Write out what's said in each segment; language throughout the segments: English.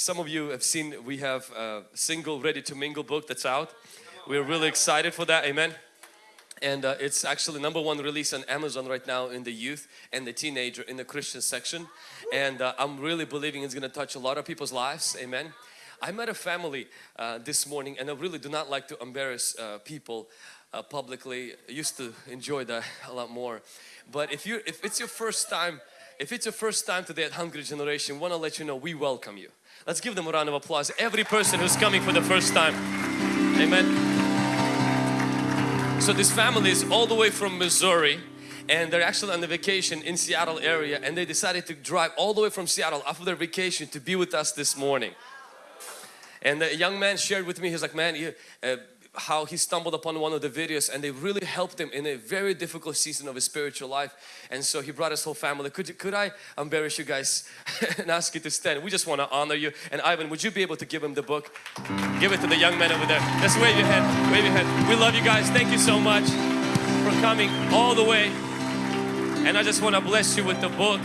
some of you have seen we have a single ready to mingle book that's out. We're really excited for that. Amen. And uh, it's actually number one release on Amazon right now in the youth and the teenager in the Christian section. And uh, I'm really believing it's going to touch a lot of people's lives. Amen. I met a family uh, this morning and I really do not like to embarrass uh, people uh, publicly. I used to enjoy that a lot more. But if you if it's your first time, if it's your first time today at Hungry Generation, want to let you know we welcome you. Let's give them a round of applause. Every person who's coming for the first time. Amen. So this family is all the way from Missouri and they're actually on the vacation in Seattle area and they decided to drive all the way from Seattle after their vacation to be with us this morning. And the young man shared with me, he's like, man, you, uh, how he stumbled upon one of the videos and they really helped him in a very difficult season of his spiritual life. And so he brought his whole family. Could could I embarrass you guys and ask you to stand? We just want to honor you. And Ivan would you be able to give him the book? Give it to the young man over there. Just wave your hand wave your hand. We love you guys. Thank you so much for coming all the way. And I just want to bless you with the book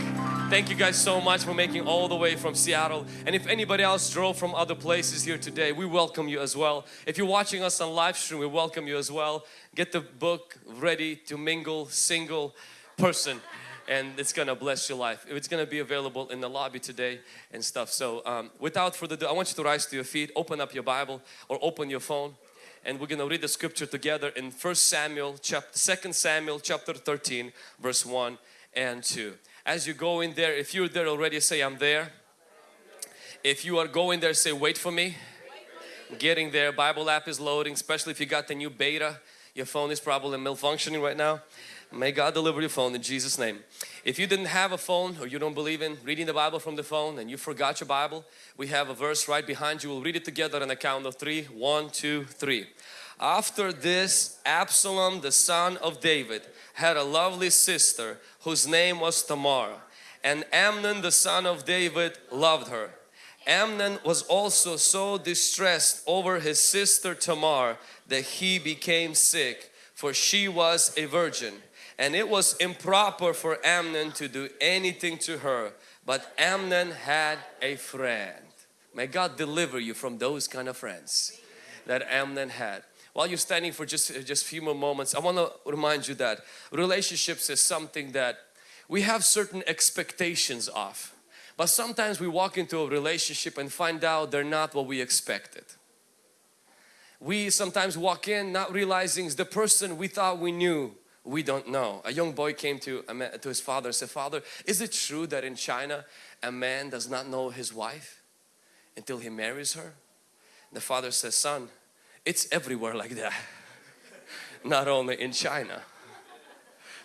Thank you guys so much for making all the way from Seattle. And if anybody else drove from other places here today, we welcome you as well. If you're watching us on live stream, we welcome you as well. Get the book ready to mingle single person and it's gonna bless your life. It's gonna be available in the lobby today and stuff. So um, without further ado, I want you to rise to your feet, open up your Bible or open your phone and we're gonna read the scripture together in First Samuel chapter 2 Samuel chapter 13 verse 1 and 2 as you go in there if you're there already say I'm there. If you are going there say wait for me. Getting there Bible app is loading especially if you got the new beta. Your phone is probably malfunctioning right now. May God deliver your phone in Jesus name. If you didn't have a phone or you don't believe in reading the Bible from the phone and you forgot your Bible we have a verse right behind you. We'll read it together on the count of three. One two three after this Absalom the son of David had a lovely sister whose name was Tamar and Amnon the son of David loved her. Amnon was also so distressed over his sister Tamar that he became sick for she was a virgin and it was improper for Amnon to do anything to her but Amnon had a friend. May God deliver you from those kind of friends that Amnon had while you're standing for just uh, just a few more moments I want to remind you that relationships is something that we have certain expectations of but sometimes we walk into a relationship and find out they're not what we expected we sometimes walk in not realizing the person we thought we knew we don't know. A young boy came to, to his father and said, Father, is it true that in China a man does not know his wife until he marries her? The father says, son, it's everywhere like that. Not only in China.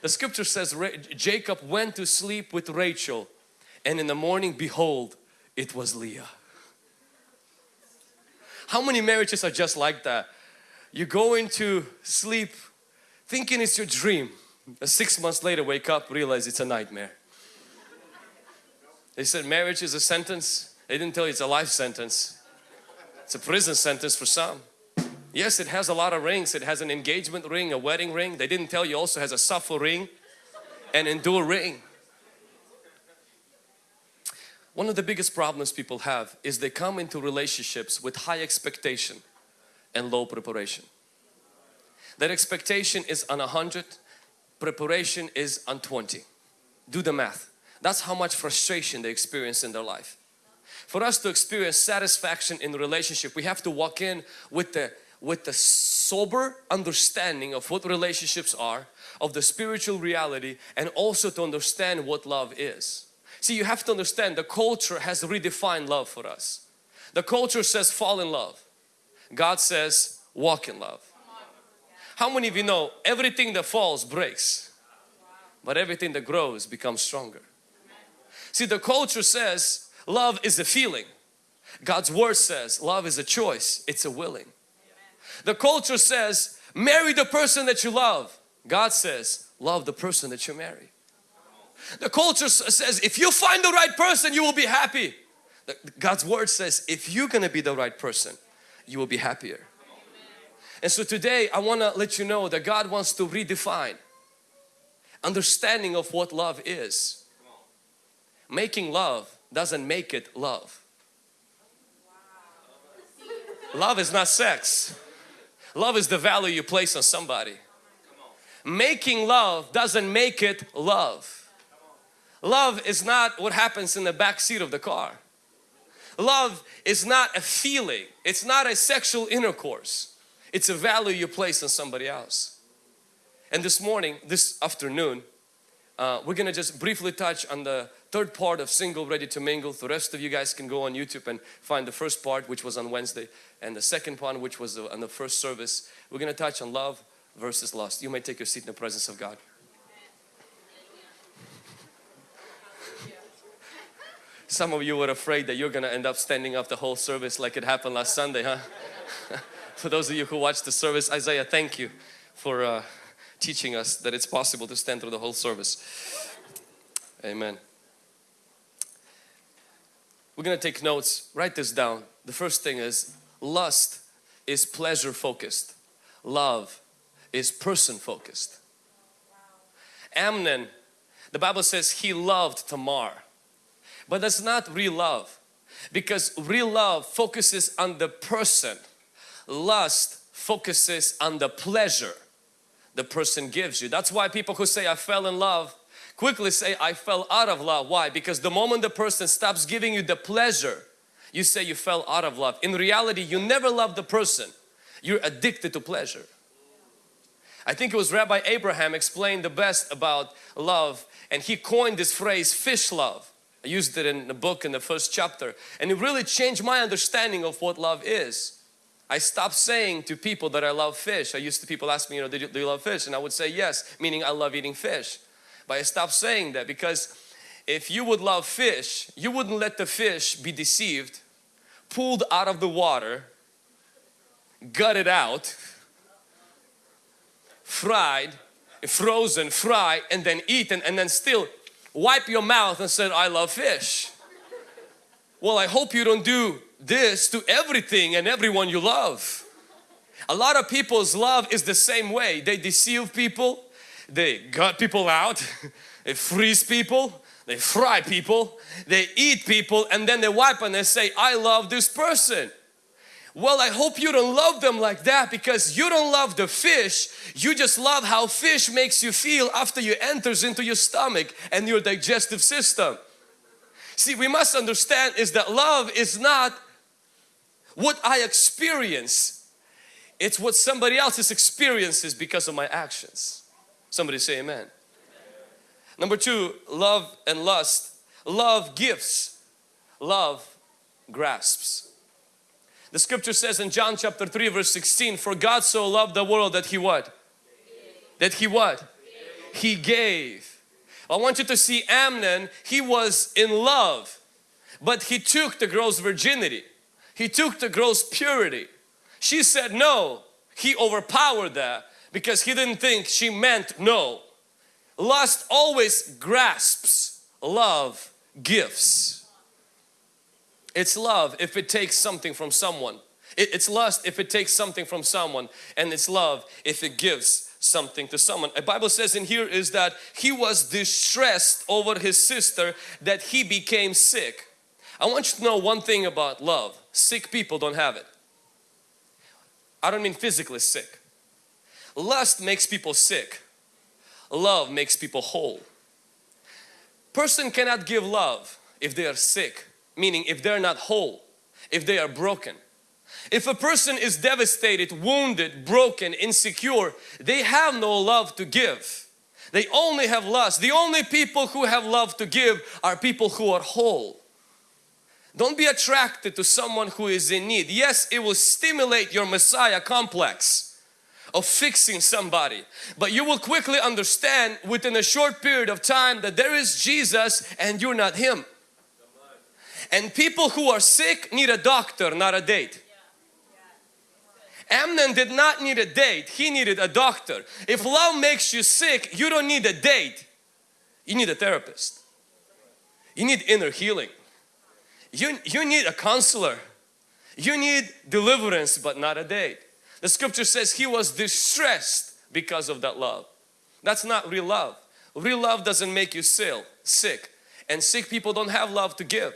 The scripture says Jacob went to sleep with Rachel and in the morning behold it was Leah. How many marriages are just like that? You go into sleep thinking it's your dream. Six months later wake up realize it's a nightmare. They said marriage is a sentence. They didn't tell you it's a life sentence. It's a prison sentence for some. Yes, it has a lot of rings. It has an engagement ring, a wedding ring. They didn't tell you also has a suffer ring, an endure ring. One of the biggest problems people have is they come into relationships with high expectation and low preparation. That expectation is on 100, preparation is on 20. Do the math. That's how much frustration they experience in their life. For us to experience satisfaction in relationship, we have to walk in with the with the sober understanding of what relationships are, of the spiritual reality and also to understand what love is. See, you have to understand the culture has redefined love for us. The culture says fall in love. God says walk in love. How many of you know everything that falls breaks, but everything that grows becomes stronger. See, the culture says love is a feeling. God's word says love is a choice, it's a willing. The culture says marry the person that you love. God says love the person that you marry. The culture says if you find the right person you will be happy. God's word says if you're gonna be the right person you will be happier. And so today I want to let you know that God wants to redefine understanding of what love is. Making love doesn't make it love. Love is not sex. Love is the value you place on somebody. Making love doesn't make it love. Love is not what happens in the back seat of the car. Love is not a feeling. It's not a sexual intercourse. It's a value you place on somebody else. And this morning, this afternoon, uh, we're gonna just briefly touch on the third part of single ready to mingle. The rest of you guys can go on YouTube and find the first part which was on Wednesday and the second part which was on the first service. We're gonna touch on love versus lust. You may take your seat in the presence of God. Some of you were afraid that you're going to end up standing up the whole service like it happened last Sunday, huh? for those of you who watched the service, Isaiah, thank you for uh, teaching us that it's possible to stand through the whole service. Amen. We're going to take notes. Write this down. The first thing is lust is pleasure focused. Love is person focused. Amnon, the Bible says he loved Tamar. But that's not real love because real love focuses on the person. Lust focuses on the pleasure the person gives you. That's why people who say I fell in love quickly say I fell out of love. Why? Because the moment the person stops giving you the pleasure you say you fell out of love. In reality you never loved the person. You're addicted to pleasure. I think it was Rabbi Abraham explained the best about love and he coined this phrase fish love. I used it in the book in the first chapter and it really changed my understanding of what love is. I stopped saying to people that I love fish. I used to people ask me, you know, do you, do you love fish? And I would say yes, meaning I love eating fish. But I stopped saying that because if you would love fish, you wouldn't let the fish be deceived, pulled out of the water, gutted out, fried, frozen, fried, and then eaten, and then still wipe your mouth and said, I love fish. Well, I hope you don't do this to everything and everyone you love. A lot of people's love is the same way. They deceive people, they gut people out, they freeze people, they fry people, they eat people and then they wipe and they say, I love this person. Well, I hope you don't love them like that because you don't love the fish. You just love how fish makes you feel after you enters into your stomach and your digestive system. See, we must understand is that love is not what I experience. It's what somebody else's experiences because of my actions. Somebody say amen. Number two, love and lust. Love gives, love grasps. The scripture says in John chapter 3 verse 16, for God so loved the world that He what? That He what? He gave. I want you to see Amnon, he was in love, but he took the girl's virginity. He took the girl's purity. She said no. He overpowered that because he didn't think she meant no. Lust always grasps, love gives. It's love if it takes something from someone. It's lust if it takes something from someone and it's love if it gives something to someone. The Bible says in here is that he was distressed over his sister that he became sick. I want you to know one thing about love. Sick people don't have it. I don't mean physically sick. Lust makes people sick. Love makes people whole. Person cannot give love if they are sick meaning if they're not whole, if they are broken. If a person is devastated, wounded, broken, insecure, they have no love to give. They only have lust. The only people who have love to give are people who are whole. Don't be attracted to someone who is in need. Yes, it will stimulate your Messiah complex of fixing somebody. But you will quickly understand within a short period of time that there is Jesus and you're not Him. And people who are sick need a doctor, not a date. Amnon did not need a date, he needed a doctor. If love makes you sick, you don't need a date. You need a therapist. You need inner healing. You, you need a counselor. You need deliverance but not a date. The scripture says he was distressed because of that love. That's not real love. Real love doesn't make you sick. And sick people don't have love to give.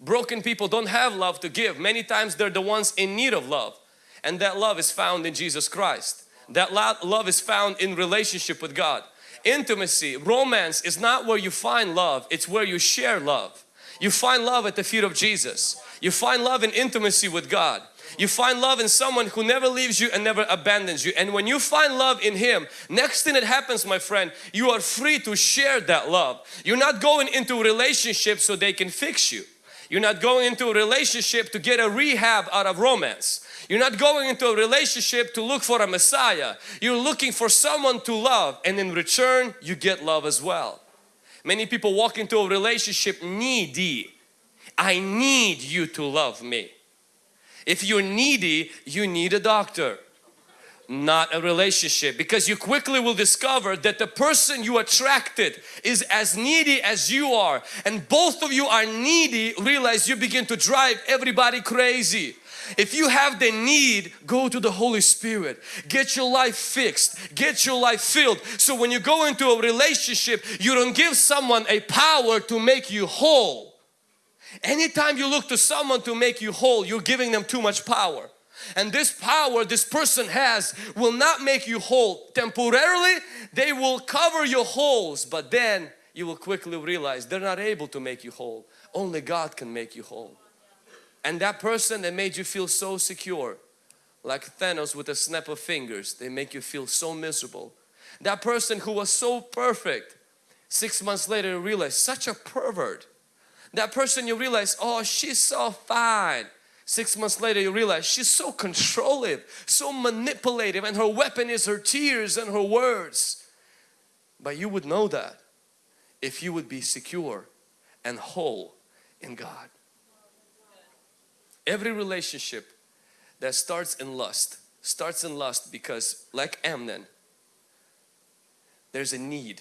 Broken people don't have love to give. Many times they're the ones in need of love. And that love is found in Jesus Christ. That love is found in relationship with God. Intimacy, romance is not where you find love, it's where you share love. You find love at the feet of Jesus. You find love in intimacy with God. You find love in someone who never leaves you and never abandons you. And when you find love in Him, next thing that happens my friend, you are free to share that love. You're not going into a relationship so they can fix you. You're not going into a relationship to get a rehab out of romance. You're not going into a relationship to look for a Messiah. You're looking for someone to love and in return you get love as well. Many people walk into a relationship needy. I need you to love me. If you're needy, you need a doctor not a relationship because you quickly will discover that the person you attracted is as needy as you are and both of you are needy realize you begin to drive everybody crazy. If you have the need go to the Holy Spirit. Get your life fixed. Get your life filled. So when you go into a relationship you don't give someone a power to make you whole anytime you look to someone to make you whole you're giving them too much power and this power this person has will not make you whole. Temporarily they will cover your holes but then you will quickly realize they're not able to make you whole. Only God can make you whole. And that person that made you feel so secure like Thanos with a snap of fingers they make you feel so miserable. That person who was so perfect six months later you realize such a pervert. That person you realize oh she's so fine Six months later you realize she's so controlling, so manipulative and her weapon is her tears and her words. But you would know that if you would be secure and whole in God. Every relationship that starts in lust starts in lust because like Amnon there's a need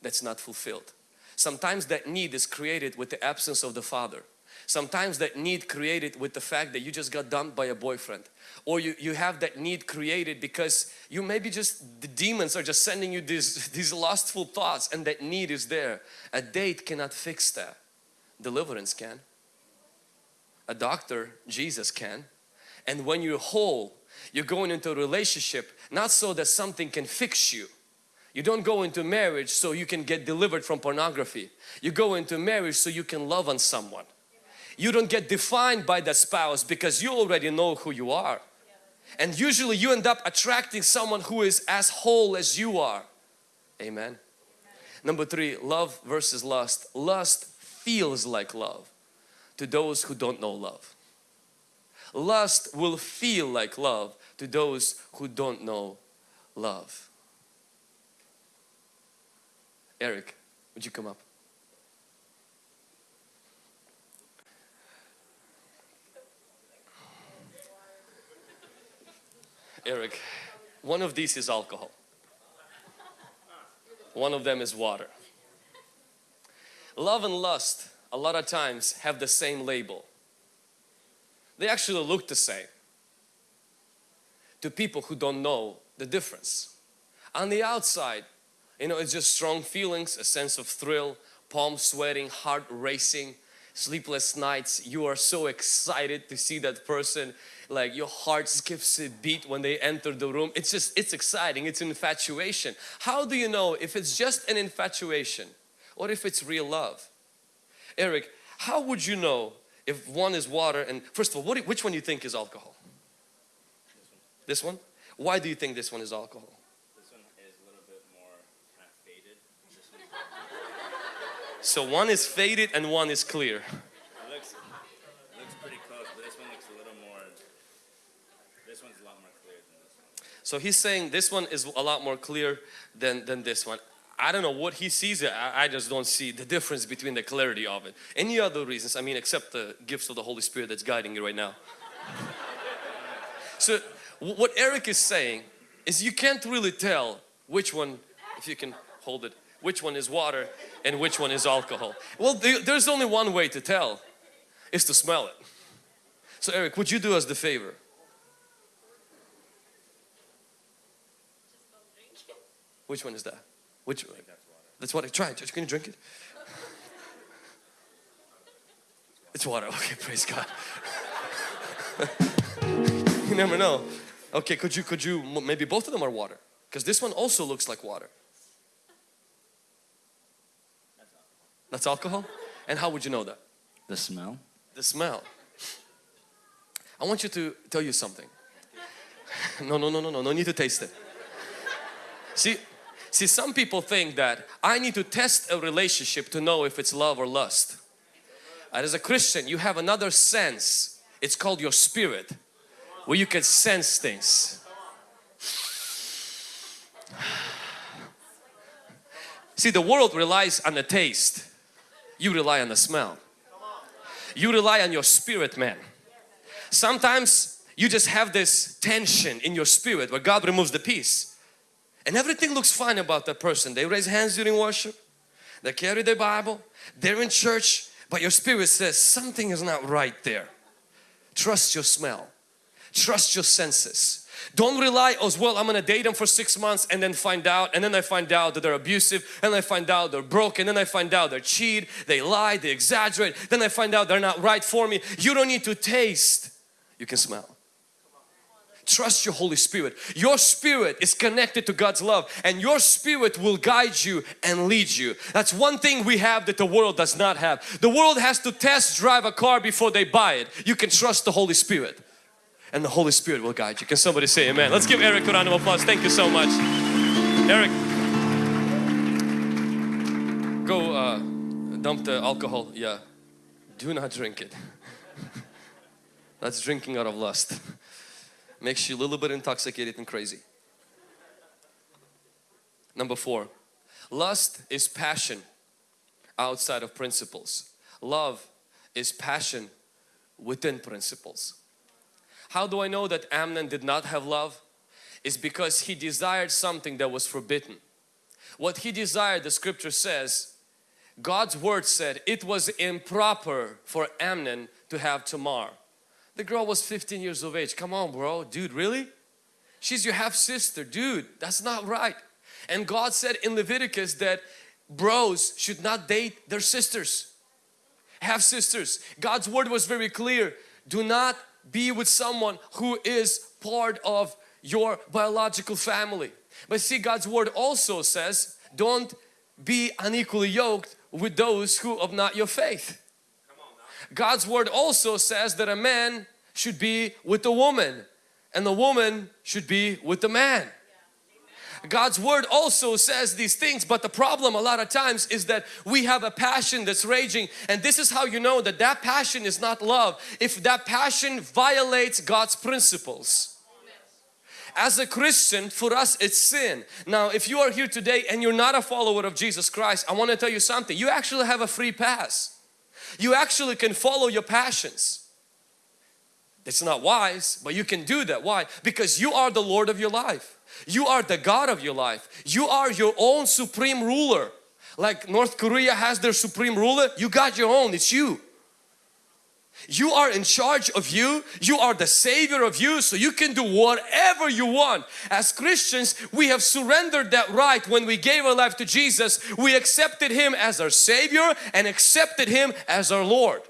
that's not fulfilled. Sometimes that need is created with the absence of the father. Sometimes that need created with the fact that you just got dumped by a boyfriend or you, you have that need created because you maybe just the demons are just sending you these, these lustful thoughts and that need is there. A date cannot fix that. Deliverance can. A doctor, Jesus can. And when you're whole, you're going into a relationship not so that something can fix you. You don't go into marriage so you can get delivered from pornography. You go into marriage so you can love on someone you don't get defined by that spouse because you already know who you are. And usually you end up attracting someone who is as whole as you are. Amen. Number three, love versus lust. Lust feels like love to those who don't know love. Lust will feel like love to those who don't know love. Eric, would you come up? Eric, one of these is alcohol. One of them is water. Love and lust a lot of times have the same label. They actually look the same to people who don't know the difference. On the outside, you know, it's just strong feelings, a sense of thrill, palm sweating, heart racing, sleepless nights. You are so excited to see that person like your heart skips a beat when they enter the room. It's just, it's exciting, it's infatuation. How do you know if it's just an infatuation or if it's real love? Eric, how would you know if one is water and first of all, what, which one do you think is alcohol? This one? Why do you think this one is alcohol? This one is a little bit more kind of faded. So one is faded and one is clear. Looks pretty close. This one looks a little more. This one's a lot more clear. So he's saying this one is a lot more clear than, than this one. I don't know what he sees it. I, I, just don't see the difference between the clarity of it. Any other reasons? I mean, except the gifts of the Holy Spirit that's guiding you right now. so what Eric is saying is you can't really tell which one, if you can hold it, which one is water and which one is alcohol. Well, there's only one way to tell, is to smell it. So Eric, would you do us the favor? Which one is that? Which one? That's water. Try it. Can you drink it? It's water. Okay, praise God. you never know. Okay, could you, could you, maybe both of them are water. Because this one also looks like water. That's alcohol? And how would you know that? The smell? The smell. I want you to tell you something. No, no, no, no, no, no need to taste it. See, see some people think that I need to test a relationship to know if it's love or lust. And as a Christian, you have another sense. It's called your spirit, where you can sense things. See, the world relies on the taste. You rely on the smell. You rely on your spirit, man. Sometimes you just have this tension in your spirit where God removes the peace. And everything looks fine about that person. They raise hands during worship. They carry their Bible. They're in church. But your spirit says something is not right there. Trust your smell. Trust your senses. Don't rely as well I'm gonna date them for six months and then find out and then I find out that they're abusive and I find out they're broken then I find out they're cheat, they lie, they exaggerate then I find out they're not right for me. You don't need to taste, you can smell. Trust your Holy Spirit. Your spirit is connected to God's love and your spirit will guide you and lead you. That's one thing we have that the world does not have. The world has to test drive a car before they buy it. You can trust the Holy Spirit and the Holy Spirit will guide you. Can somebody say amen? Let's give Eric a round of applause. Thank you so much. Eric, go uh, dump the alcohol. Yeah, do not drink it. That's drinking out of lust. Makes you a little bit intoxicated and crazy. Number four, lust is passion outside of principles. Love is passion within principles. How do I know that Amnon did not have love? Is because he desired something that was forbidden. What he desired, the scripture says, God's word said it was improper for Amnon to have Tamar. The girl was 15 years of age. Come on bro, dude really? She's your half sister, dude, that's not right. And God said in Leviticus that bros should not date their sisters, half sisters. God's word was very clear. Do not be with someone who is part of your biological family. But see God's word also says don't be unequally yoked with those who of not your faith. God's word also says that a man should be with a woman and the woman should be with the man. God's word also says these things but the problem a lot of times is that we have a passion that's raging and this is how you know that that passion is not love if that passion violates God's principles. As a Christian for us it's sin. Now if you are here today and you're not a follower of Jesus Christ I want to tell you something you actually have a free pass. You actually can follow your passions. It's not wise but you can do that. Why? Because you are the Lord of your life. You are the God of your life. You are your own supreme ruler. Like North Korea has their supreme ruler, you got your own, it's you. You are in charge of you. You are the savior of you so you can do whatever you want. As Christians, we have surrendered that right when we gave our life to Jesus. We accepted Him as our savior and accepted Him as our Lord.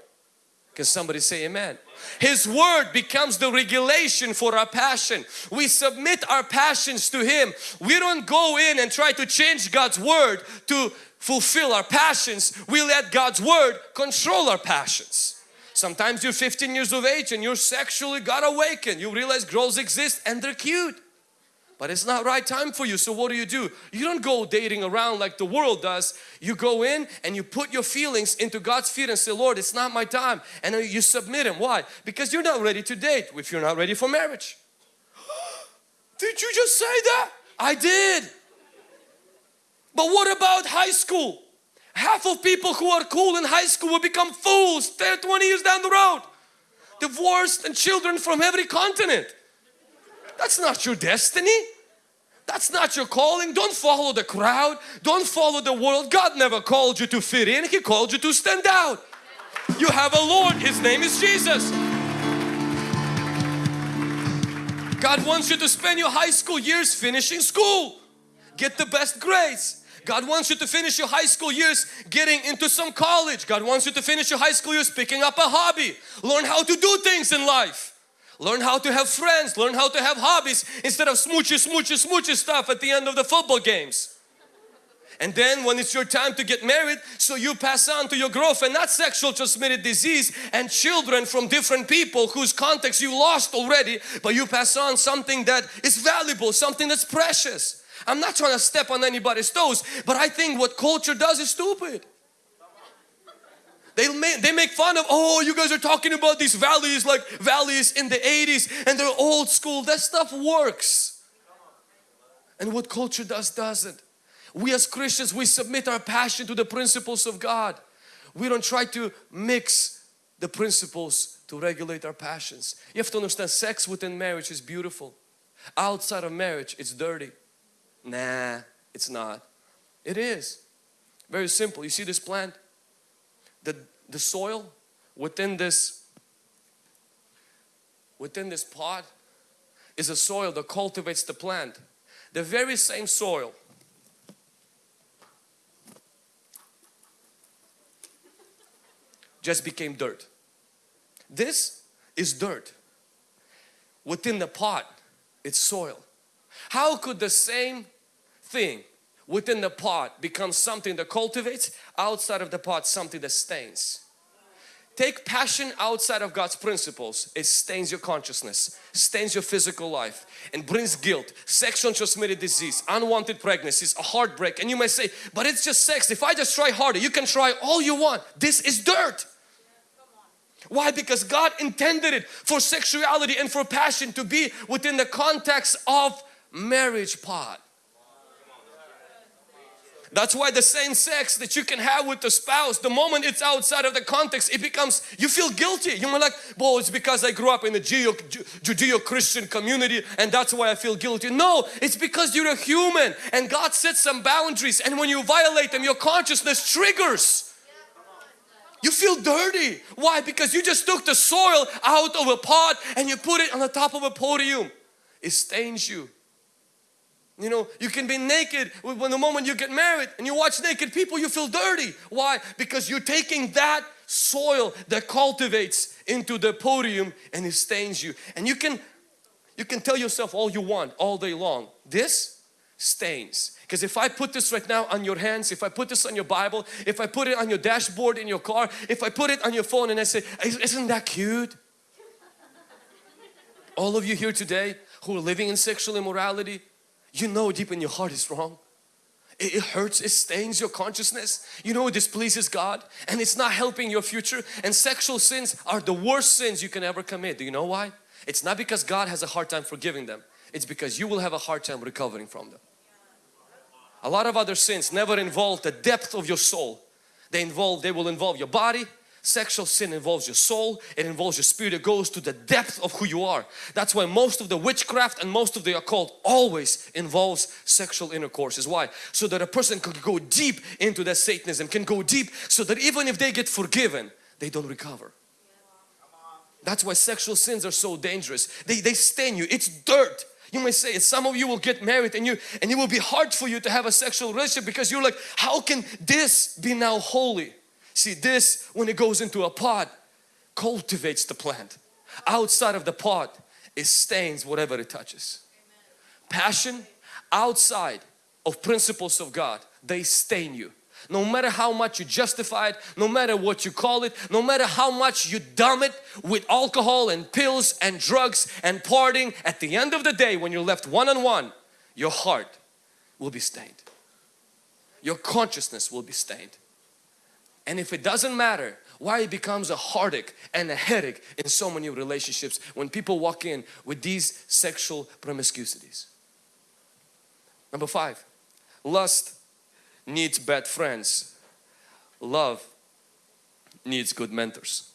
Can somebody say amen? His word becomes the regulation for our passion. We submit our passions to Him. We don't go in and try to change God's word to fulfill our passions. We let God's word control our passions. Sometimes you're 15 years of age and you're sexually got awakened. You realize girls exist and they're cute. But it's not right time for you. So what do you do? You don't go dating around like the world does. You go in and you put your feelings into God's feet and say, Lord, it's not my time. And you submit Him. Why? Because you're not ready to date if you're not ready for marriage. did you just say that? I did. But what about high school? Half of people who are cool in high school will become fools 10, 20 years down the road. Divorced and children from every continent. That's not your destiny. That's not your calling. Don't follow the crowd. Don't follow the world. God never called you to fit in. He called you to stand out. You have a Lord. His name is Jesus. God wants you to spend your high school years finishing school. Get the best grades. God wants you to finish your high school years getting into some college. God wants you to finish your high school years picking up a hobby. Learn how to do things in life. Learn how to have friends. Learn how to have hobbies instead of smoochy, smoochy, smoochy stuff at the end of the football games. And then when it's your time to get married, so you pass on to your girlfriend not sexual transmitted disease and children from different people whose context you lost already, but you pass on something that is valuable, something that's precious. I'm not trying to step on anybody's toes, but I think what culture does is stupid. They make, they make fun of, oh, you guys are talking about these values like values in the 80s and they're old school. That stuff works. And what culture does, doesn't. We as Christians, we submit our passion to the principles of God. We don't try to mix the principles to regulate our passions. You have to understand sex within marriage is beautiful. Outside of marriage, it's dirty. Nah, it's not. It is. Very simple. You see this plant? The, the soil within this within this pot is a soil that cultivates the plant. The very same soil just became dirt. This is dirt. Within the pot, it's soil. How could the same thing within the pot becomes something that cultivates, outside of the pot something that stains? Take passion outside of God's principles, it stains your consciousness, stains your physical life and brings guilt, sexual transmitted disease, unwanted pregnancies, a heartbreak and you may say, but it's just sex, if I just try harder, you can try all you want. This is dirt. Why? Because God intended it for sexuality and for passion to be within the context of marriage pot. That's why the same sex that you can have with the spouse, the moment it's outside of the context, it becomes, you feel guilty. You're like, well, it's because I grew up in a Judeo-Christian community and that's why I feel guilty. No, it's because you're a human and God set some boundaries and when you violate them, your consciousness triggers. You feel dirty. Why? Because you just took the soil out of a pot and you put it on the top of a podium. It stains you. You know, you can be naked when the moment you get married and you watch naked people, you feel dirty. Why? Because you're taking that soil that cultivates into the podium and it stains you. And you can, you can tell yourself all you want all day long. This stains. Because if I put this right now on your hands, if I put this on your Bible, if I put it on your dashboard in your car, if I put it on your phone and I say, isn't that cute? All of you here today who are living in sexual immorality, you know deep in your heart is wrong. It, hurts, it stains your consciousness. You know it displeases God and it's not helping your future. And sexual sins are the worst sins you can ever commit. Do you know why? It's not because God has a hard time forgiving them. It's because you will have a hard time recovering from them. A lot of other sins never involve the depth of your soul. They involve, they will involve your body. Sexual sin involves your soul, it involves your spirit, it goes to the depth of who you are. That's why most of the witchcraft and most of the occult always involves sexual intercourses. Why? So that a person can go deep into that Satanism, can go deep so that even if they get forgiven, they don't recover. That's why sexual sins are so dangerous. They, they stain you. It's dirt. You may say some of you will get married and you and it will be hard for you to have a sexual relationship because you're like how can this be now holy? See this when it goes into a pot cultivates the plant. Outside of the pot it stains whatever it touches. Passion outside of principles of God they stain you no matter how much you justify it, no matter what you call it, no matter how much you dumb it with alcohol and pills and drugs and partying, at the end of the day when you're left one-on-one, -on -one, your heart will be stained. Your consciousness will be stained. And if it doesn't matter why it becomes a heartache and a headache in so many relationships when people walk in with these sexual promiscuities. Number five, lust needs bad friends. Love needs good mentors.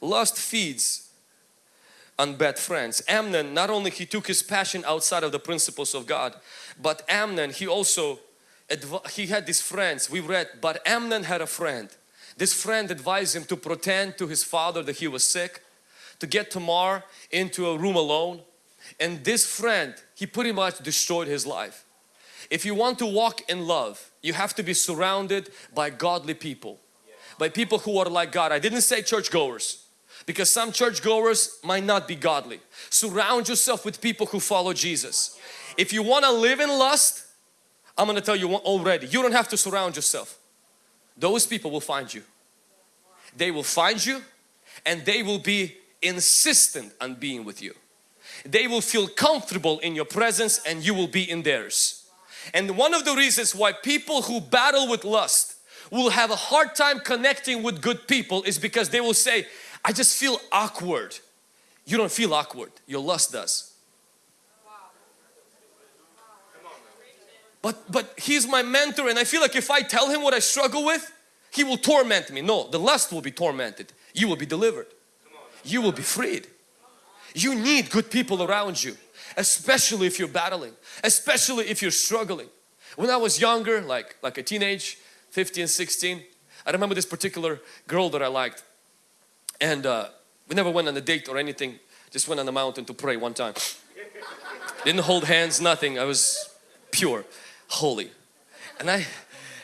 Lust feeds on bad friends. Amnon, not only he took his passion outside of the principles of God, but Amnon, he also, he had these friends. We read, but Amnon had a friend. This friend advised him to pretend to his father that he was sick, to get Tamar into a room alone. And this friend, he pretty much destroyed his life. If you want to walk in love, you have to be surrounded by godly people. By people who are like God. I didn't say churchgoers because some churchgoers might not be godly. Surround yourself with people who follow Jesus. If you want to live in lust, I'm going to tell you already, you don't have to surround yourself. Those people will find you. They will find you and they will be insistent on being with you. They will feel comfortable in your presence and you will be in theirs. And one of the reasons why people who battle with lust will have a hard time connecting with good people is because they will say, I just feel awkward. You don't feel awkward, your lust does. But, but he's my mentor and I feel like if I tell him what I struggle with, he will torment me. No, the lust will be tormented. You will be delivered. You will be freed. You need good people around you, especially if you're battling, especially if you're struggling. When I was younger, like, like a teenage, 15, 16, I remember this particular girl that I liked. And uh, we never went on a date or anything, just went on the mountain to pray one time. Didn't hold hands, nothing. I was pure, holy. And I,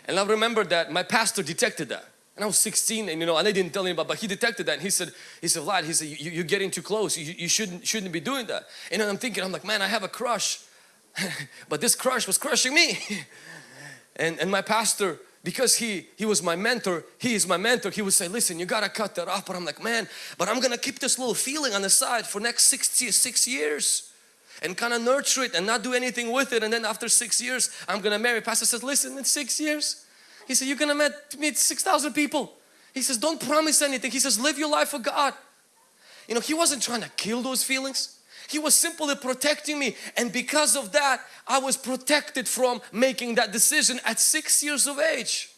and I remember that my pastor detected that. And I was 16 and you know, and I didn't tell anybody, but he detected that and he said, he said, Vlad, he said, you, are getting too close. You, you shouldn't, shouldn't be doing that. And I'm thinking, I'm like, man, I have a crush. but this crush was crushing me. and, and my pastor, because he, he was my mentor, he is my mentor, he would say, listen, you gotta cut that off. But I'm like, man, but I'm gonna keep this little feeling on the side for next 66 years and kind of nurture it and not do anything with it. And then after six years, I'm gonna marry. Pastor says, listen, in six years, he said, you're gonna meet, meet 6,000 people. He says, don't promise anything. He says, live your life for God. You know, he wasn't trying to kill those feelings. He was simply protecting me and because of that, I was protected from making that decision at six years of age.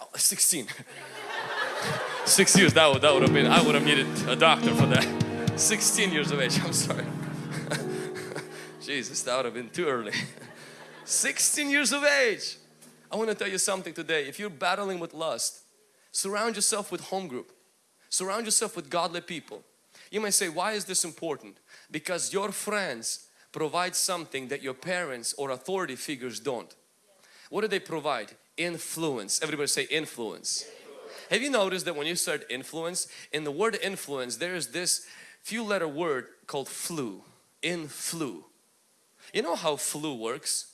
Oh, 16. six years, that would, that would have been, I would have needed a doctor for that. 16 years of age, I'm sorry. Jesus, that would have been too early. 16 years of age. I want to tell you something today. If you're battling with lust, surround yourself with home group. Surround yourself with godly people. You may say, why is this important? Because your friends provide something that your parents or authority figures don't. What do they provide? Influence. Everybody say influence. influence. Have you noticed that when you start influence, in the word influence, there is this few letter word called flu. Influ. You know how flu works?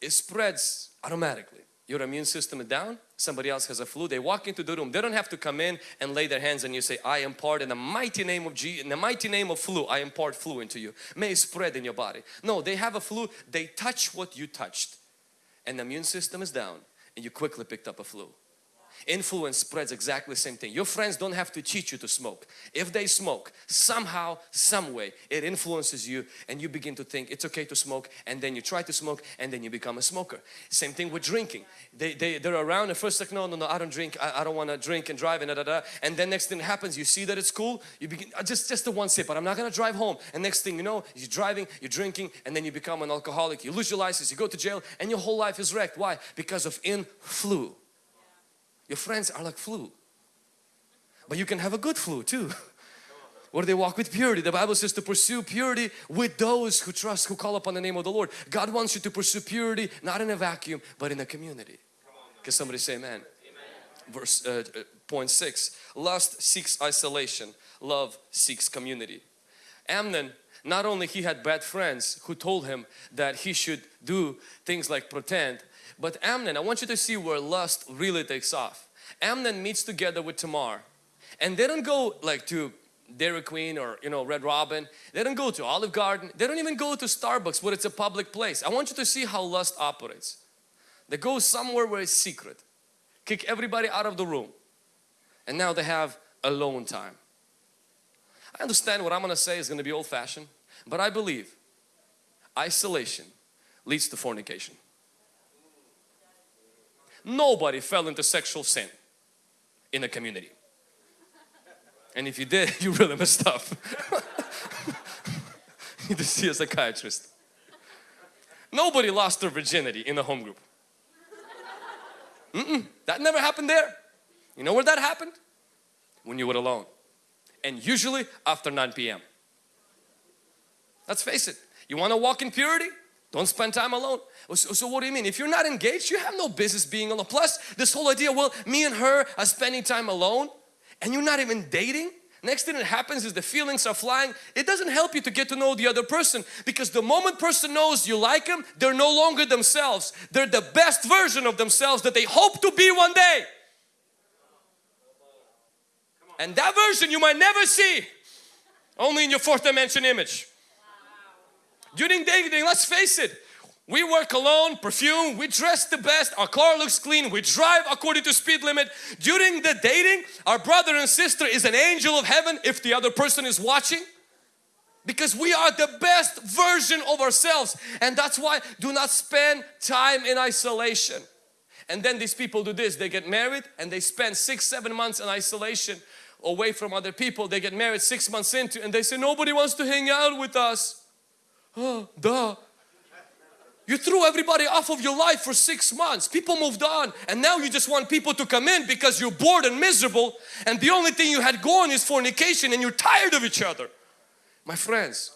it spreads automatically. Your immune system is down, somebody else has a flu, they walk into the room, they don't have to come in and lay their hands and you say, I impart in the mighty name of Jesus, in the mighty name of flu, I impart flu into you. May it spread in your body. No, they have a flu, they touch what you touched and the immune system is down and you quickly picked up a flu. Influence spreads exactly the same thing. Your friends don't have to teach you to smoke. If they smoke, somehow, some way, it influences you and you begin to think it's okay to smoke and then you try to smoke and then you become a smoker. Same thing with drinking. They, they, they're around and first like, no, no, no, I don't drink. I, I don't want to drink and drive and da, da, da. And then next thing happens, you see that it's cool. You begin, uh, just, just the one sip, but I'm not going to drive home. And next thing you know, you're driving, you're drinking and then you become an alcoholic. You lose your license, you go to jail and your whole life is wrecked. Why? Because of influ. Your friends are like flu. But you can have a good flu too. Where they walk with purity. The Bible says to pursue purity with those who trust, who call upon the name of the Lord. God wants you to pursue purity not in a vacuum but in a community. Can somebody say amen? amen. Verse uh, uh, point six. Lust seeks isolation. Love seeks community. Amnon not only he had bad friends who told him that he should do things like pretend but Amnon, I want you to see where lust really takes off. Amnon meets together with Tamar and they don't go like to Dairy Queen or you know Red Robin. They don't go to Olive Garden. They don't even go to Starbucks where it's a public place. I want you to see how lust operates. They go somewhere where it's secret. Kick everybody out of the room. And now they have alone time. I understand what I'm going to say is going to be old fashioned. But I believe isolation leads to fornication. Nobody fell into sexual sin in the community. And if you did, you really messed up. you need to see a psychiatrist. Nobody lost their virginity in the home group. Mm -mm, that never happened there. You know where that happened? When you were alone. And usually after 9 p.m. Let's face it, you want to walk in purity? Don't spend time alone. So, so, what do you mean? If you're not engaged, you have no business being alone. Plus, this whole idea, well, me and her are spending time alone and you're not even dating. Next thing that happens is the feelings are flying. It doesn't help you to get to know the other person because the moment person knows you like them, they're no longer themselves. They're the best version of themselves that they hope to be one day. And that version you might never see. Only in your fourth dimension image. During dating, let's face it, we work alone, perfume, we dress the best, our car looks clean, we drive according to speed limit. During the dating, our brother and sister is an angel of heaven if the other person is watching. Because we are the best version of ourselves and that's why do not spend time in isolation. And then these people do this, they get married and they spend six, seven months in isolation away from other people. They get married six months into and they say nobody wants to hang out with us. Oh, duh. You threw everybody off of your life for six months. People moved on and now you just want people to come in because you're bored and miserable and the only thing you had going is fornication and you're tired of each other. My friends,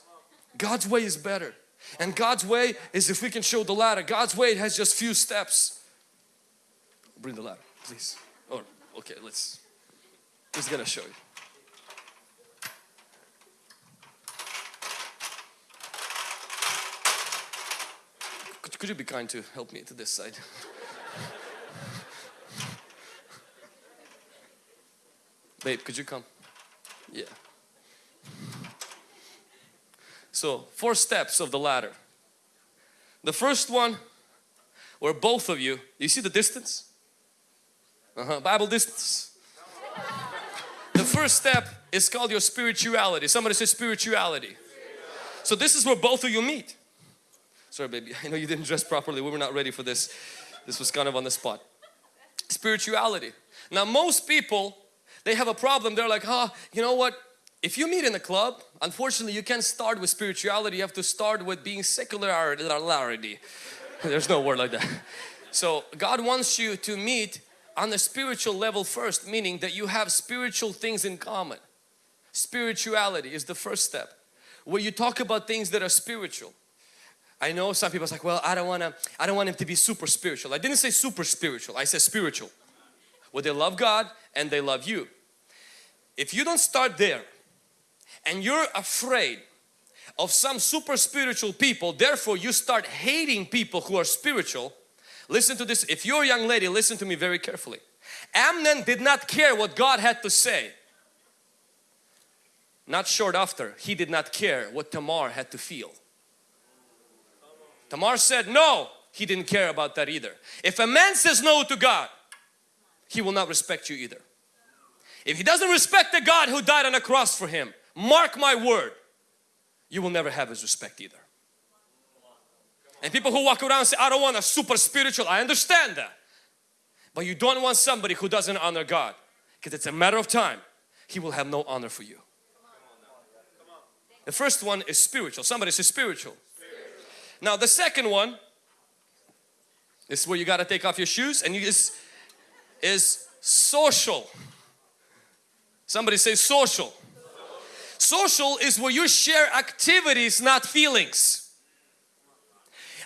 God's way is better. And God's way is if we can show the ladder. God's way has just few steps. Bring the ladder, please. Or okay, let's. He's gonna show you. Could you be kind to help me to this side? Babe, could you come? Yeah. So, four steps of the ladder. The first one, where both of you, you see the distance? Uh -huh, Bible distance. The first step is called your spirituality. Somebody say spirituality. So this is where both of you meet. Sorry baby, I know you didn't dress properly. We were not ready for this. This was kind of on the spot. Spirituality. Now most people, they have a problem. They're like, oh, you know what? If you meet in a club, unfortunately you can't start with spirituality. You have to start with being secularity. There's no word like that. So God wants you to meet on the spiritual level first, meaning that you have spiritual things in common. Spirituality is the first step where you talk about things that are spiritual. I know some people are like, well, I don't want to, I don't want him to be super spiritual. I didn't say super spiritual, I said spiritual. Well, they love God and they love you. If you don't start there and you're afraid of some super spiritual people, therefore you start hating people who are spiritual, listen to this. If you're a young lady, listen to me very carefully. Amnon did not care what God had to say. Not short after, he did not care what Tamar had to feel. Tamar said no, he didn't care about that either. If a man says no to God, he will not respect you either. If he doesn't respect the God who died on a cross for him, mark my word, you will never have his respect either. And people who walk around say, I don't want a super spiritual, I understand that. But you don't want somebody who doesn't honor God because it's a matter of time, he will have no honor for you. The first one is spiritual. Somebody say spiritual. Now the second one is where you got to take off your shoes and you is is social. Somebody say social. Social is where you share activities, not feelings.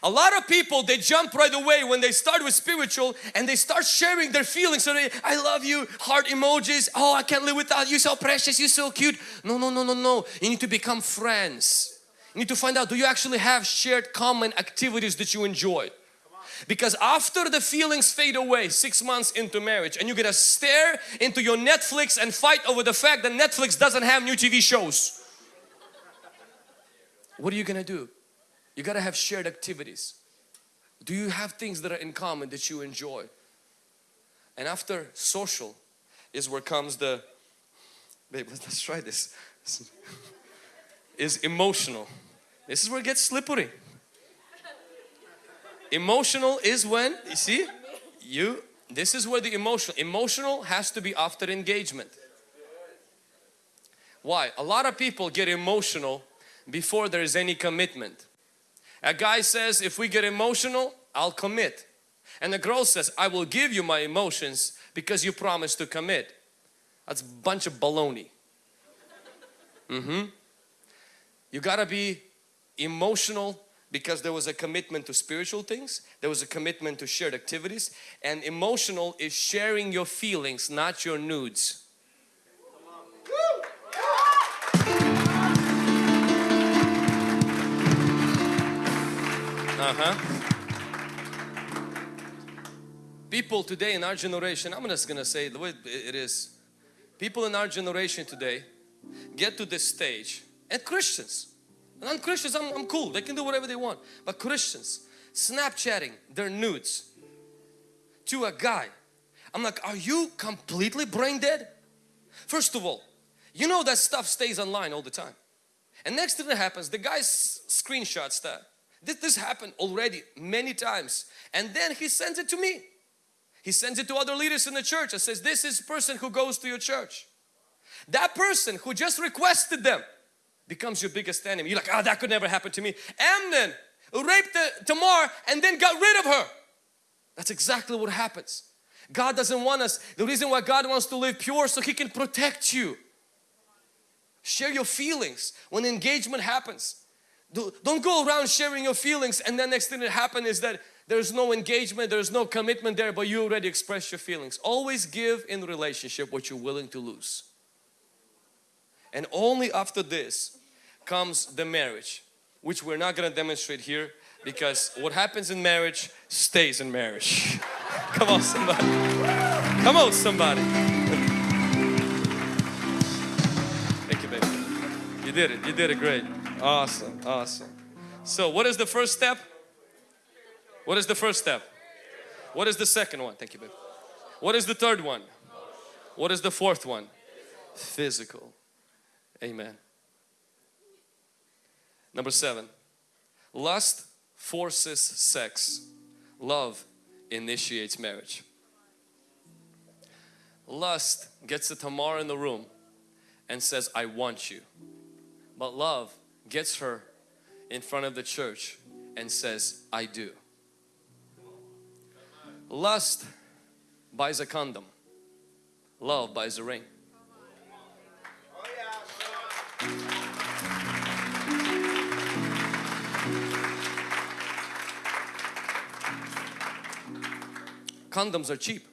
A lot of people they jump right away when they start with spiritual and they start sharing their feelings. So they, I love you, heart emojis. Oh, I can't live without you. So precious, you're so cute. No, no, no, no, no. You need to become friends. You need to find out do you actually have shared common activities that you enjoy? Because after the feelings fade away six months into marriage and you're gonna stare into your Netflix and fight over the fact that Netflix doesn't have new TV shows. What are you gonna do? You gotta have shared activities. Do you have things that are in common that you enjoy? And after social is where comes the, babe let's try this, is emotional. This is where it gets slippery. Emotional is when, you see, you, this is where the emotional, emotional has to be after engagement. Why? A lot of people get emotional before there is any commitment. A guy says, if we get emotional, I'll commit. And the girl says, I will give you my emotions because you promised to commit. That's a bunch of baloney. Mm-hmm. You gotta be emotional because there was a commitment to spiritual things, there was a commitment to shared activities, and emotional is sharing your feelings, not your nudes. Uh-huh. People today in our generation, I'm just gonna say the way it is. People in our generation today get to this stage, and Christians, non-Christians, I'm, I'm cool, they can do whatever they want. But Christians, Snapchatting their nudes to a guy. I'm like, are you completely brain dead? First of all, you know that stuff stays online all the time. And next thing that happens, the guy screenshots that. This, this happened already many times. And then he sends it to me. He sends it to other leaders in the church and says, this is person who goes to your church. That person who just requested them becomes your biggest enemy. You're like, oh, that could never happen to me. Amnon raped the, Tamar and then got rid of her. That's exactly what happens. God doesn't want us. The reason why God wants to live pure so He can protect you. Share your feelings when engagement happens. Don't go around sharing your feelings and the next thing that happens is that there's no engagement, there's no commitment there, but you already expressed your feelings. Always give in relationship what you're willing to lose. And only after this comes the marriage, which we're not going to demonstrate here because what happens in marriage stays in marriage. Come on somebody. Come on somebody. Thank you baby. You did it. You did it great. Awesome. Awesome. So what is the first step? What is the first step? What is the second one? Thank you baby. What is the third one? What is the fourth one? Physical. Amen. Number seven, lust forces sex. Love initiates marriage. Lust gets the Tamar in the room and says, I want you. But love gets her in front of the church and says, I do. Lust buys a condom. Love buys a ring. Condoms are cheap.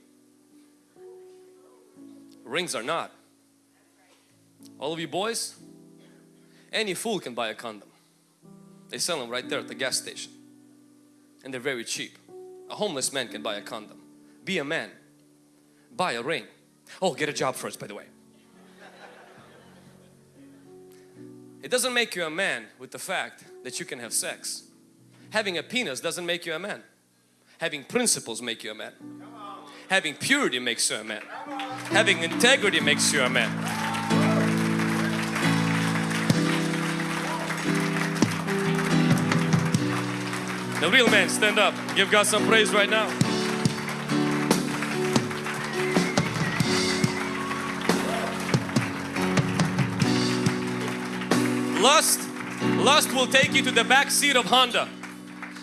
Rings are not. All of you boys, any fool can buy a condom. They sell them right there at the gas station. And they're very cheap. A homeless man can buy a condom. Be a man. Buy a ring. Oh, get a job first by the way. It doesn't make you a man with the fact that you can have sex. Having a penis doesn't make you a man. Having principles make you a man. Having purity makes you a man. Having integrity makes you a man. The real man, stand up. Give God some praise right now. Lust, lust will take you to the back seat of Honda,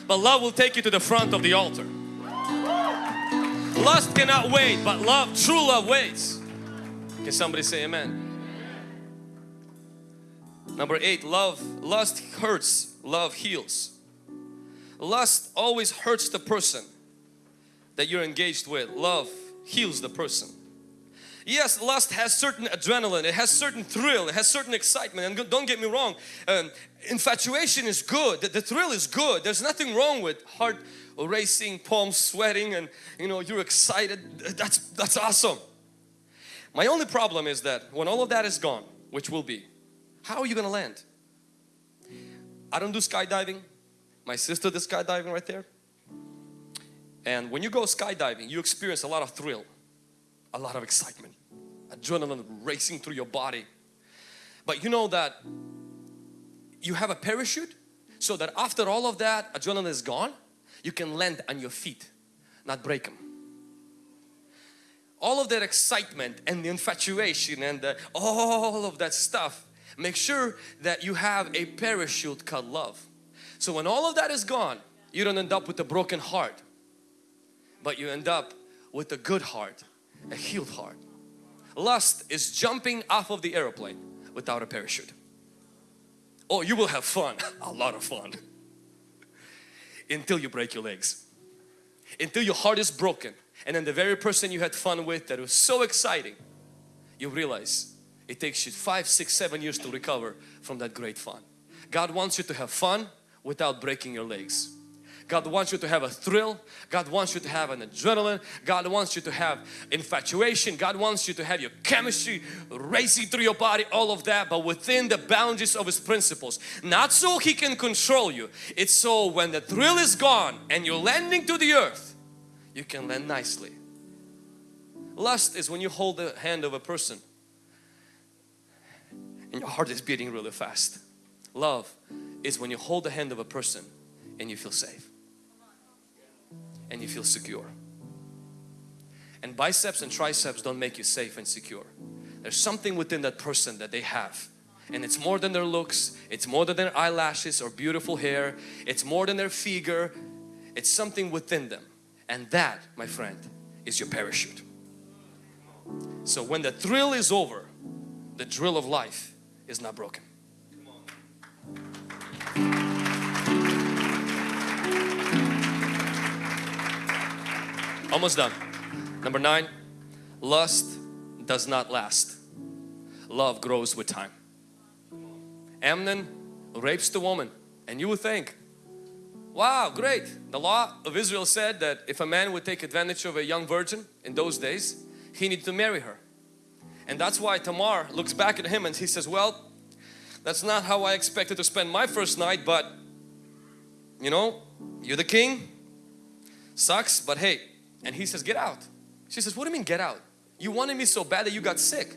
but love will take you to the front of the altar. Lust cannot wait, but love, true love waits. Can somebody say amen? Number eight, love, lust hurts, love heals. Lust always hurts the person that you're engaged with. Love heals the person. Yes, lust has certain adrenaline, it has certain thrill, it has certain excitement and don't get me wrong, um, infatuation is good, the, the thrill is good, there's nothing wrong with heart racing, palms sweating and you know you're excited, that's, that's awesome. My only problem is that when all of that is gone, which will be, how are you going to land? I don't do skydiving, my sister did skydiving right there. And when you go skydiving, you experience a lot of thrill, a lot of excitement, adrenaline racing through your body. But you know that you have a parachute so that after all of that adrenaline is gone, you can land on your feet, not break them. All of that excitement and the infatuation and the, all of that stuff, make sure that you have a parachute called love. So when all of that is gone, you don't end up with a broken heart, but you end up with a good heart, a healed heart. Lust is jumping off of the airplane without a parachute. Oh, you will have fun, a lot of fun. until you break your legs. Until your heart is broken and then the very person you had fun with that was so exciting, you realize it takes you five, six, seven years to recover from that great fun. God wants you to have fun without breaking your legs. God wants you to have a thrill. God wants you to have an adrenaline. God wants you to have infatuation. God wants you to have your chemistry racing through your body, all of that, but within the boundaries of His principles. Not so He can control you. It's so when the thrill is gone and you're landing to the earth, you can land nicely. Lust is when you hold the hand of a person and your heart is beating really fast. Love is when you hold the hand of a person and you feel safe and you feel secure. And biceps and triceps don't make you safe and secure. There's something within that person that they have and it's more than their looks, it's more than their eyelashes or beautiful hair, it's more than their figure, it's something within them and that my friend is your parachute. So when the thrill is over, the drill of life is not broken. Almost done. Number nine, lust does not last. Love grows with time. Amnon rapes the woman and you would think, wow, great. The law of Israel said that if a man would take advantage of a young virgin in those days, he needed to marry her. And that's why Tamar looks back at him and he says, well, that's not how I expected to spend my first night, but you know, you're the king, sucks, but hey, and he says, get out. She says, what do you mean get out? You wanted me so bad that you got sick.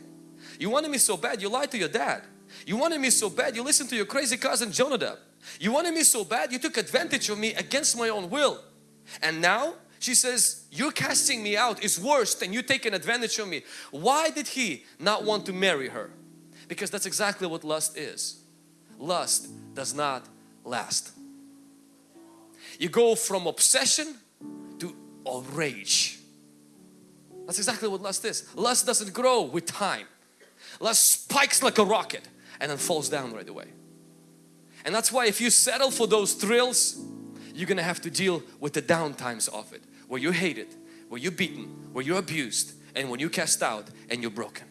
You wanted me so bad you lied to your dad. You wanted me so bad you listened to your crazy cousin Jonadab. You wanted me so bad you took advantage of me against my own will. And now she says, you're casting me out is worse than you taking advantage of me. Why did he not want to marry her? Because that's exactly what lust is. Lust does not last. You go from obsession a rage. That's exactly what lust is. Lust doesn't grow with time. Lust spikes like a rocket and then falls down right away. And that's why if you settle for those thrills, you're gonna have to deal with the downtimes of it where you're hated, where you're beaten, where you're abused and when you're cast out and you're broken.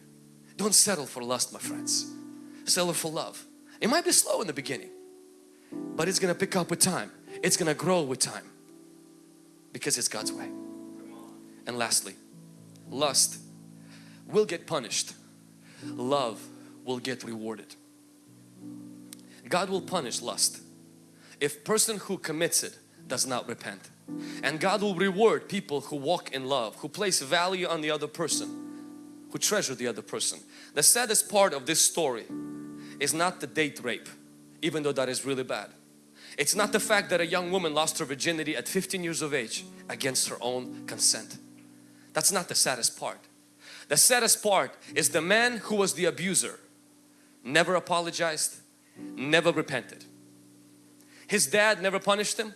Don't settle for lust my friends. Settle for love. It might be slow in the beginning but it's gonna pick up with time. It's gonna grow with time because it's God's way. And lastly, lust will get punished. Love will get rewarded. God will punish lust if person who commits it does not repent. And God will reward people who walk in love, who place value on the other person, who treasure the other person. The saddest part of this story is not the date rape, even though that is really bad. It's not the fact that a young woman lost her virginity at 15 years of age against her own consent. That's not the saddest part. The saddest part is the man who was the abuser never apologized, never repented. His dad never punished him.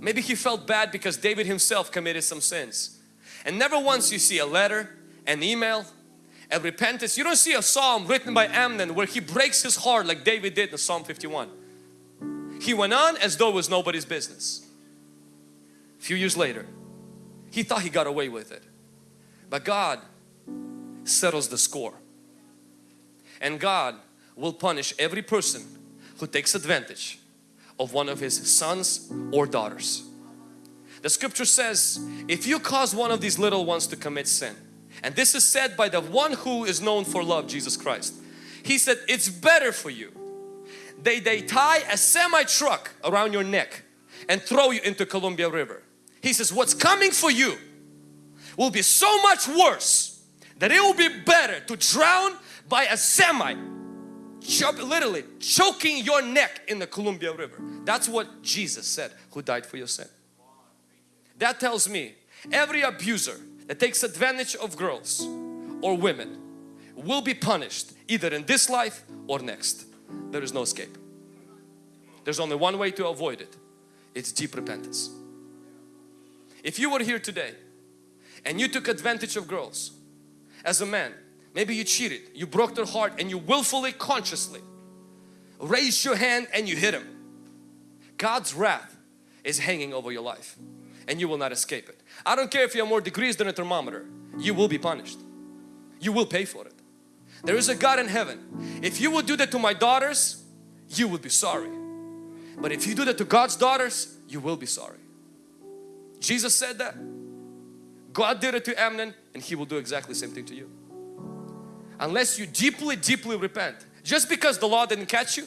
Maybe he felt bad because David himself committed some sins. And never once you see a letter, an email, a repentance. You don't see a psalm written by Amnon where he breaks his heart like David did in Psalm 51. He went on as though it was nobody's business. A few years later, he thought he got away with it. But God settles the score. And God will punish every person who takes advantage of one of his sons or daughters. The scripture says, if you cause one of these little ones to commit sin, and this is said by the one who is known for love, Jesus Christ. He said, it's better for you. They, they tie a semi-truck around your neck and throw you into Columbia River. He says, what's coming for you will be so much worse that it will be better to drown by a semi literally choking your neck in the Columbia River. That's what Jesus said who died for your sin. That tells me every abuser that takes advantage of girls or women will be punished either in this life or next. There is no escape. There's only one way to avoid it. It's deep repentance. If you were here today and you took advantage of girls as a man, maybe you cheated, you broke their heart and you willfully, consciously raised your hand and you hit him. God's wrath is hanging over your life and you will not escape it. I don't care if you have more degrees than a thermometer, you will be punished. You will pay for it. There is a God in heaven. If you would do that to my daughters, you would be sorry. But if you do that to God's daughters, you will be sorry. Jesus said that. God did it to Amnon and He will do exactly the same thing to you. Unless you deeply, deeply repent. Just because the law didn't catch you,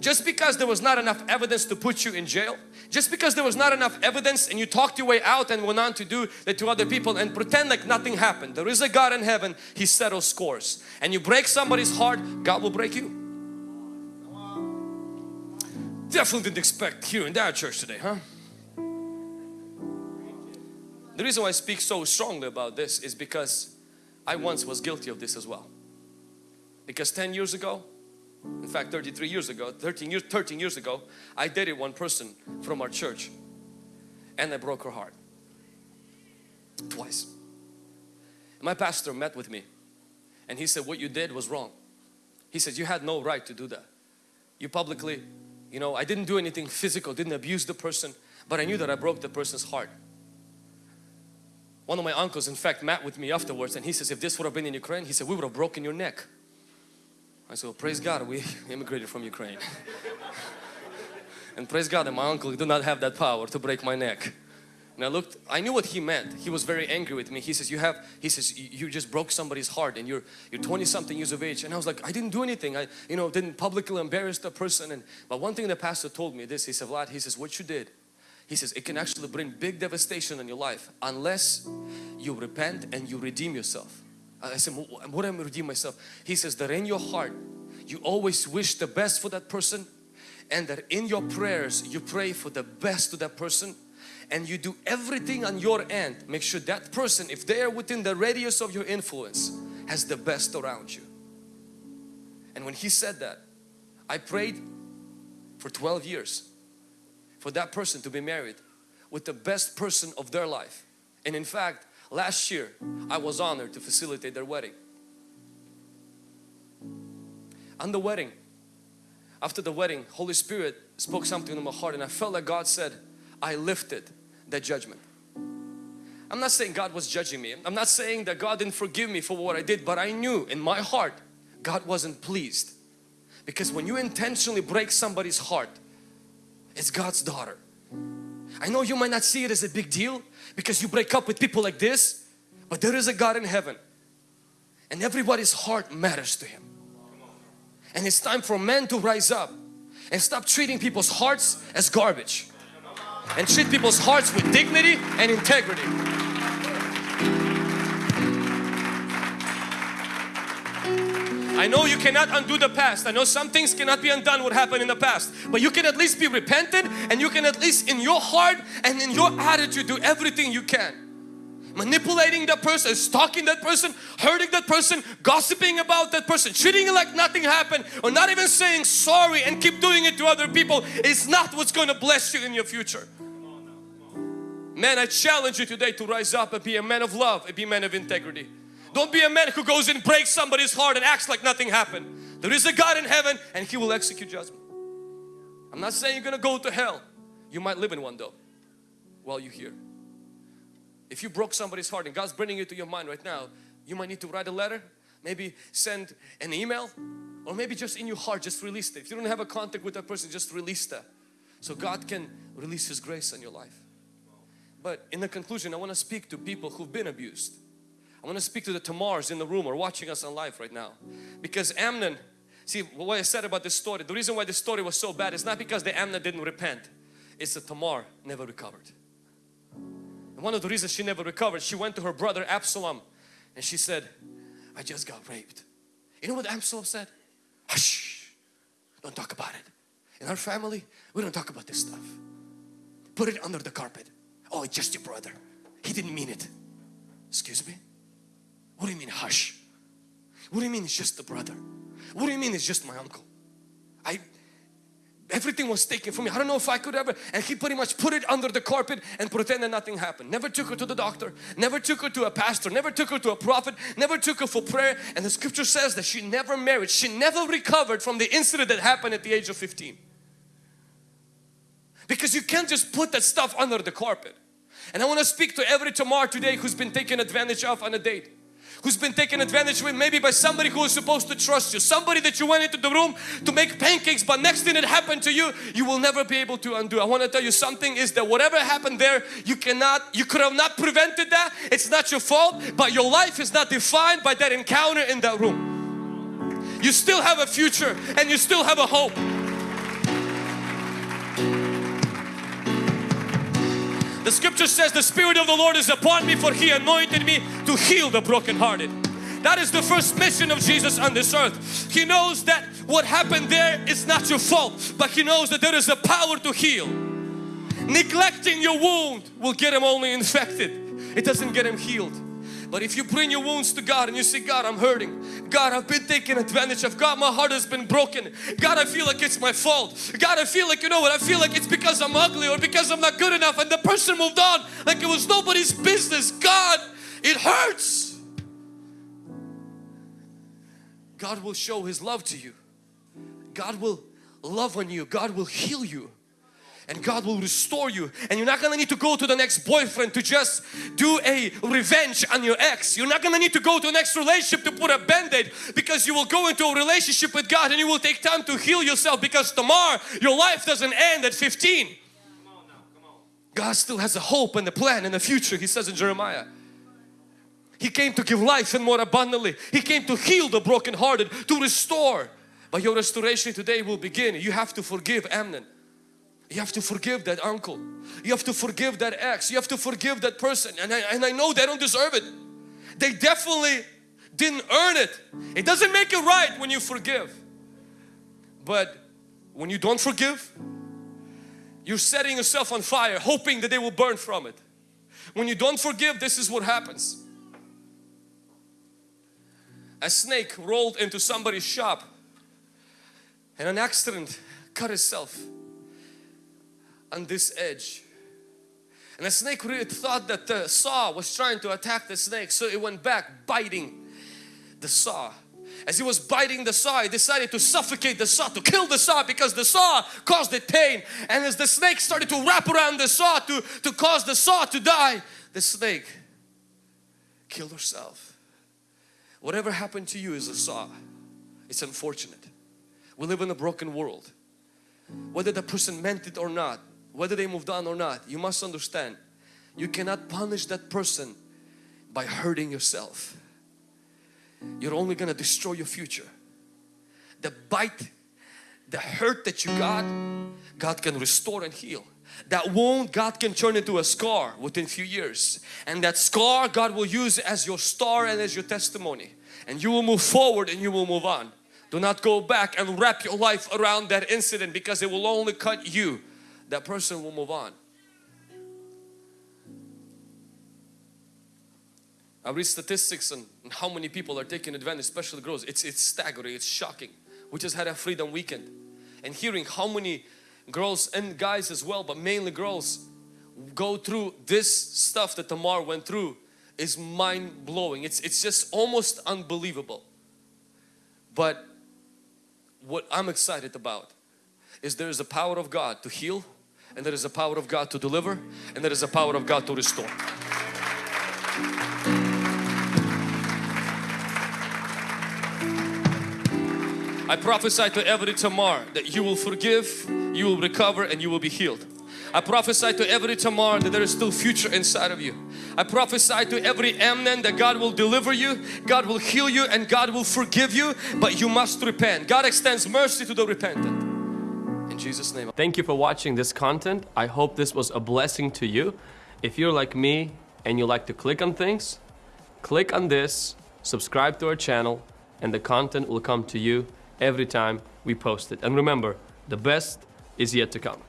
just because there was not enough evidence to put you in jail, just because there was not enough evidence and you talked your way out and went on to do that to other people and pretend like nothing happened. There is a God in heaven, He settles scores. And you break somebody's heart, God will break you. Definitely didn't expect here in that church today, huh? The reason why I speak so strongly about this is because I once was guilty of this as well. Because 10 years ago, in fact 33 years ago, 13 years, 13 years ago, I dated one person from our church and I broke her heart. Twice. My pastor met with me and he said what you did was wrong. He said you had no right to do that. You publicly, you know, I didn't do anything physical, didn't abuse the person, but I knew that I broke the person's heart. One of my uncles in fact met with me afterwards and he says if this would have been in Ukraine, he said we would have broken your neck. I said praise God we immigrated from Ukraine. and praise God that my uncle did not have that power to break my neck. And I looked, I knew what he meant. He was very angry with me. He says, you have, he says, you just broke somebody's heart and you're, you're 20 something years of age. And I was like, I didn't do anything. I, you know, didn't publicly embarrass the person. And, but one thing the pastor told me this, he said, Vlad, he says, what you did he says it can actually bring big devastation in your life unless you repent and you redeem yourself. I said, what am I redeem myself? He says that in your heart you always wish the best for that person and that in your prayers you pray for the best to that person and you do everything on your end. Make sure that person, if they are within the radius of your influence, has the best around you. And when he said that, I prayed for 12 years for that person to be married with the best person of their life. And in fact, last year I was honored to facilitate their wedding. On the wedding, after the wedding, Holy Spirit spoke something in my heart and I felt like God said, I lifted that judgment. I'm not saying God was judging me. I'm not saying that God didn't forgive me for what I did, but I knew in my heart God wasn't pleased. Because when you intentionally break somebody's heart, it's God's daughter. I know you might not see it as a big deal because you break up with people like this, but there is a God in heaven and everybody's heart matters to Him. And it's time for men to rise up and stop treating people's hearts as garbage and treat people's hearts with dignity and integrity. I know you cannot undo the past. I know some things cannot be undone what happened in the past. But you can at least be repentant and you can at least in your heart and in your attitude do everything you can. Manipulating that person, stalking that person, hurting that person, gossiping about that person, treating it like nothing happened or not even saying sorry and keep doing it to other people is not what's going to bless you in your future. Man, I challenge you today to rise up and be a man of love and be a man of integrity. Don't be a man who goes and breaks somebody's heart and acts like nothing happened. There is a God in heaven and He will execute judgment. I'm not saying you're going to go to hell. You might live in one though while you're here. If you broke somebody's heart and God's bringing it to your mind right now, you might need to write a letter, maybe send an email or maybe just in your heart just release it. If you don't have a contact with that person, just release that. So God can release His grace on your life. But in the conclusion, I want to speak to people who've been abused. I want to speak to the Tamars in the room or watching us on live right now. Because Amnon, see what I said about this story, the reason why this story was so bad is not because the Amnon didn't repent. It's that Tamar never recovered. And one of the reasons she never recovered, she went to her brother Absalom and she said, I just got raped. You know what Absalom said? Hush, don't talk about it. In our family, we don't talk about this stuff. Put it under the carpet. Oh, it's just your brother. He didn't mean it. Excuse me? What do you mean hush? What do you mean it's just the brother? What do you mean it's just my uncle? I everything was taken from me. I don't know if I could ever and he pretty much put it under the carpet and pretended nothing happened. Never took her to the doctor, never took her to a pastor, never took her to a prophet, never took her for prayer and the scripture says that she never married. She never recovered from the incident that happened at the age of 15. Because you can't just put that stuff under the carpet. And I want to speak to every Tamar today who's been taken advantage of on a date. Who's been taken advantage of maybe by somebody who was supposed to trust you. Somebody that you went into the room to make pancakes but next thing that happened to you, you will never be able to undo. I want to tell you something is that whatever happened there, you cannot, you could have not prevented that. It's not your fault but your life is not defined by that encounter in that room. You still have a future and you still have a hope. The scripture says the Spirit of the Lord is upon me for He anointed me to heal the brokenhearted. That is the first mission of Jesus on this earth. He knows that what happened there is not your fault, but He knows that there is a power to heal. Neglecting your wound will get Him only infected. It doesn't get Him healed. But if you bring your wounds to God and you say, God, I'm hurting. God, I've been taken advantage of. God, my heart has been broken. God, I feel like it's my fault. God, I feel like, you know what, I feel like it's because I'm ugly or because I'm not good enough and the person moved on like it was nobody's business. God, it hurts. God will show His love to you. God will love on you. God will heal you and God will restore you. And you're not gonna need to go to the next boyfriend to just do a revenge on your ex. You're not gonna need to go to the next relationship to put a band-aid because you will go into a relationship with God and you will take time to heal yourself because tomorrow your life doesn't end at 15 God still has a hope and a plan and a future he says in Jeremiah. He came to give life and more abundantly. He came to heal the brokenhearted to restore. But your restoration today will begin. You have to forgive Amnon you have to forgive that uncle. You have to forgive that ex. You have to forgive that person. And I, and I know they don't deserve it. They definitely didn't earn it. It doesn't make it right when you forgive. But when you don't forgive, you're setting yourself on fire hoping that they will burn from it. When you don't forgive, this is what happens. A snake rolled into somebody's shop and an accident cut itself on this edge. And the snake really thought that the saw was trying to attack the snake so it went back biting the saw. As he was biting the saw, he decided to suffocate the saw, to kill the saw because the saw caused it pain. And as the snake started to wrap around the saw to, to cause the saw to die, the snake killed herself. Whatever happened to you is a saw. It's unfortunate. We live in a broken world. Whether the person meant it or not, whether they moved on or not, you must understand you cannot punish that person by hurting yourself. You're only going to destroy your future. The bite, the hurt that you got, God can restore and heal. That wound God can turn into a scar within few years and that scar God will use as your star and as your testimony and you will move forward and you will move on. Do not go back and wrap your life around that incident because it will only cut you that person will move on. I read statistics on how many people are taking advantage, especially girls. It's, it's staggering, it's shocking. We just had a freedom weekend and hearing how many girls and guys as well, but mainly girls go through this stuff that Tamar went through is mind-blowing. It's, it's just almost unbelievable. But what I'm excited about is there is a power of God to heal and there is a power of God to deliver and there is a power of God to restore. I prophesy to every Tamar that you will forgive, you will recover and you will be healed. I prophesy to every Tamar that there is still future inside of you. I prophesy to every Amnon that God will deliver you, God will heal you and God will forgive you but you must repent. God extends mercy to the repentant. Jesus name. Thank you for watching this content. I hope this was a blessing to you. If you're like me and you like to click on things, click on this, subscribe to our channel and the content will come to you every time we post it. And remember, the best is yet to come.